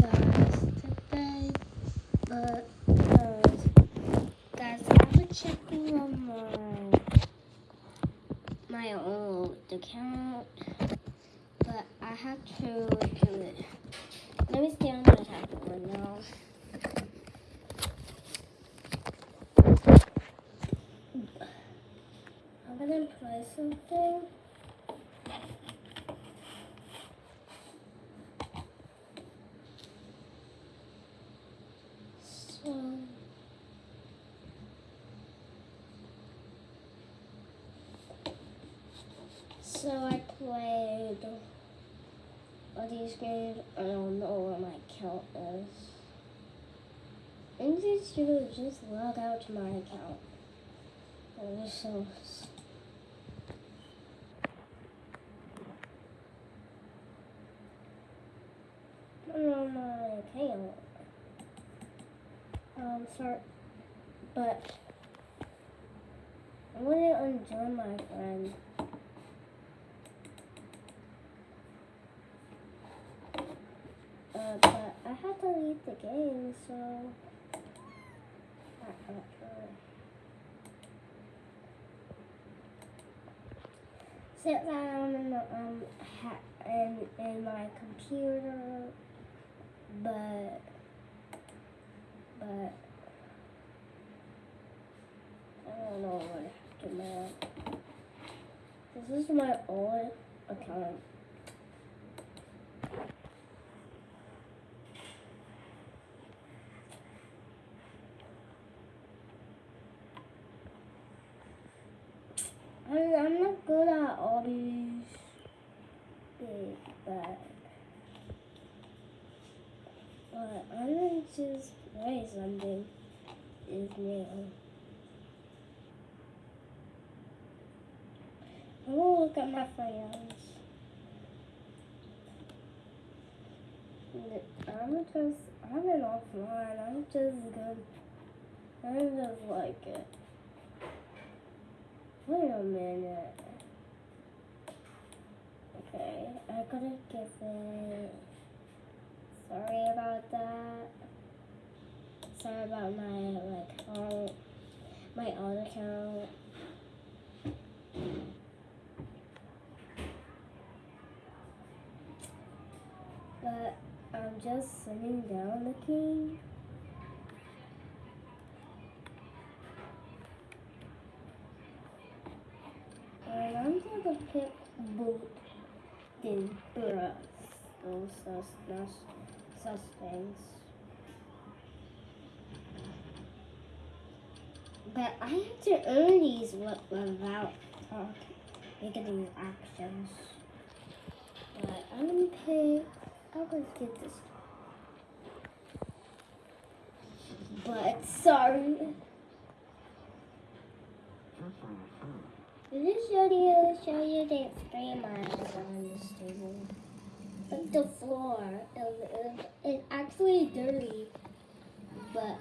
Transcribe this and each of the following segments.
Guys, today, but guys, guys, I was checking on my my old account, but I have to do it. Let me stay on the tablet right now. I'm gonna play something. So. So I played all these games. I don't know what my account is. And just to just log out to my account. It was so know my account. Um, sorry, but I want to unjoin my friend. Uh, but I have to leave the game, so I'm not sure. Sit down in the um in in my computer, but but I don't know what to do. This is my old account. I I'm not good at all these things, but but I'm gonna just play something is new. I'm gonna look at my friends. I'm just, I'm an offline. I'm just good. I just like it. Wait a minute. Okay, I gotta give it. Sorry about that. Sorry about my like account, my old account. But I'm just sitting down looking. And Gonna pick boot than brush. Those such things. But I have to earn these without uh, making actions. But I'm gonna pick. I'm gonna get this. But sorry. This video show you the eyes on this table? Like the floor. It's actually dirty. But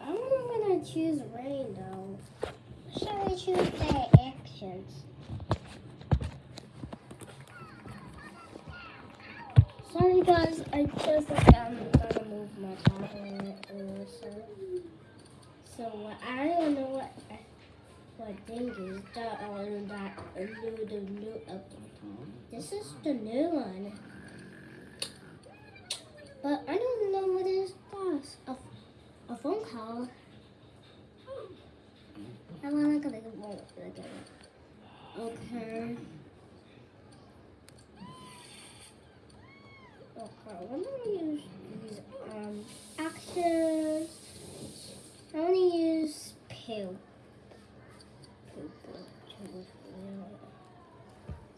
I'm gonna choose rain though. Shall I choose the actions? Sorry guys, I just move my tablet or so. So I don't know what what thing is that on that new the new update. This is the new one. But I don't know what is this. A, a phone call. I want to it. Look at. Okay. Okay, I'm gonna use these um actions. I'm gonna use pill.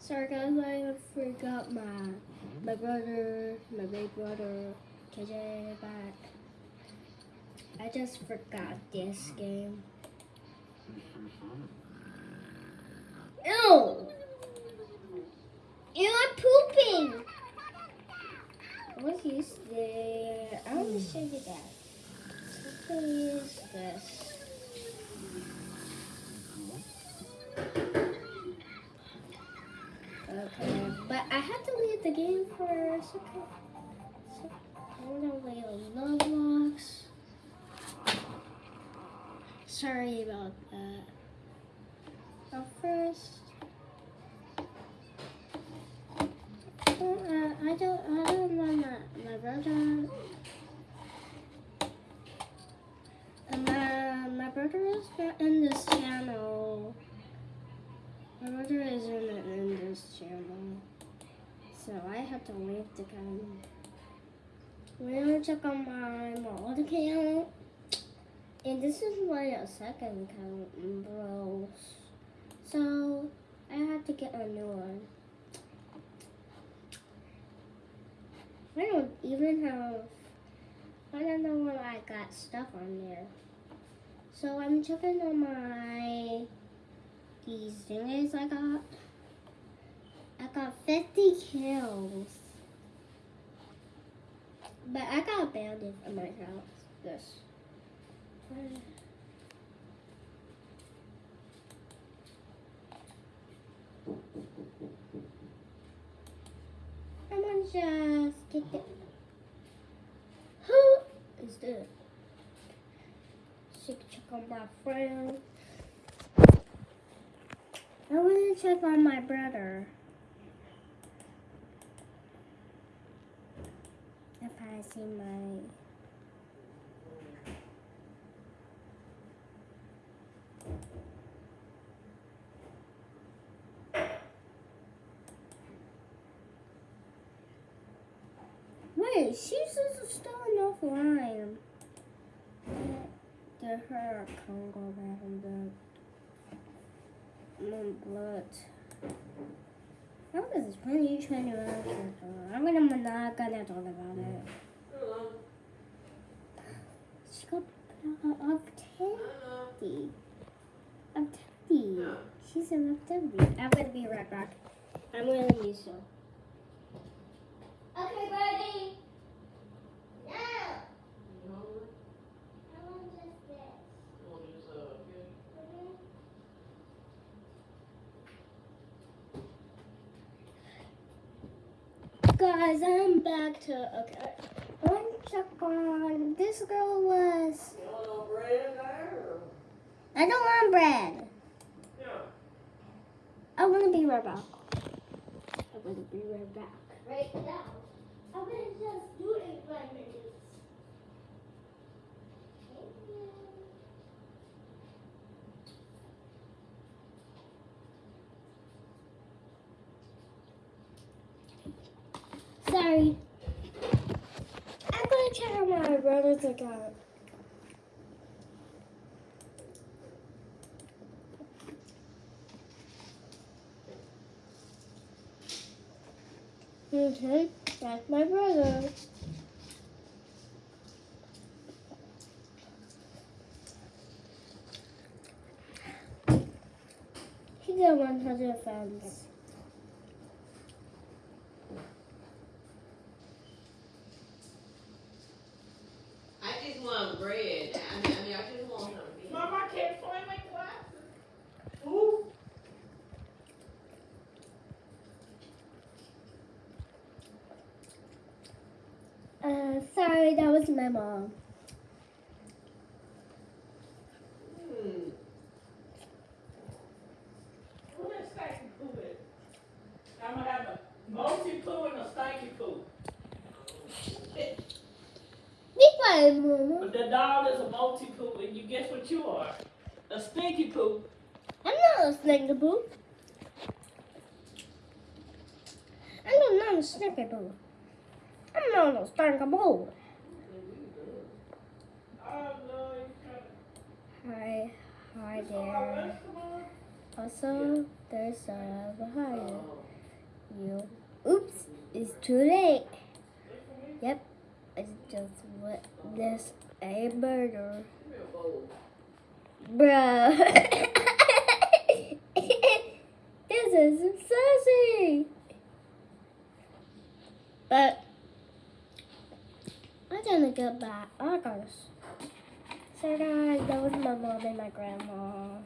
Sorry guys, I forgot my my brother, my big brother, KJ back. I just forgot this game. Ew! Ew, I'm pooping! What is there? I want to show you that. What is this? But I have to leave the game for a second. So, I'm gonna leave Roblox. Sorry about that. But first, uh, I don't, I don't want my, my brother. Uh, my, my brother is not in this channel. My brother isn't in this channel. So I have to leave the game. We're gonna check on my mod account. And this is my second account, bros. So I have to get a new one. I don't even have, I don't know when I got stuff on there. So I'm checking on my, these things I got. Got 50 kills. But I got a bandit in my house. This. I'm gonna just get the. Who is this? Check check on my friend. I want to check on my brother. If I see my Wait, she's still enough line. The her can't go back in the blood. How is this when you trying to I'm gonna mm. I'm not gonna talk about it. She got up Teddy. Up Teddy. She's a up Teddy. I'm gonna be right back. I'm gonna use so. Okay, buddy. Now. I want just this. Guys, I'm back to okay. To check on this girl was. I don't want bread. Yeah. I want to be right back. I want to be right back. Right now. I'm gonna just do it five minutes. Thank you. Sorry. I'm gonna check on my brother's account. Okay, that's my brother. He got 100 fans. I just want bread. I mean, I, mean, I just want something. Mom, I can't find my glasses. Ooh. Uh, sorry, that was my mom. Hmm. Who that stanky poo is? I'm gonna have a multi poo and a stanky poo. Be quiet, Mama. But the dog is a multi poo, and you guess what you are? A stinky poo. I'm not a snicker boo. I'm not a snicker boo. I'm not a stinker boo. Oh, no, you Hi, hi can't. there. Also, there's a behind oh. you. Oops, it's too late. Yep, it's just witnessed a murder. Bruh. this is sassy. But I'm gonna get back. I gotta. So guys, that was my mom and my grandma.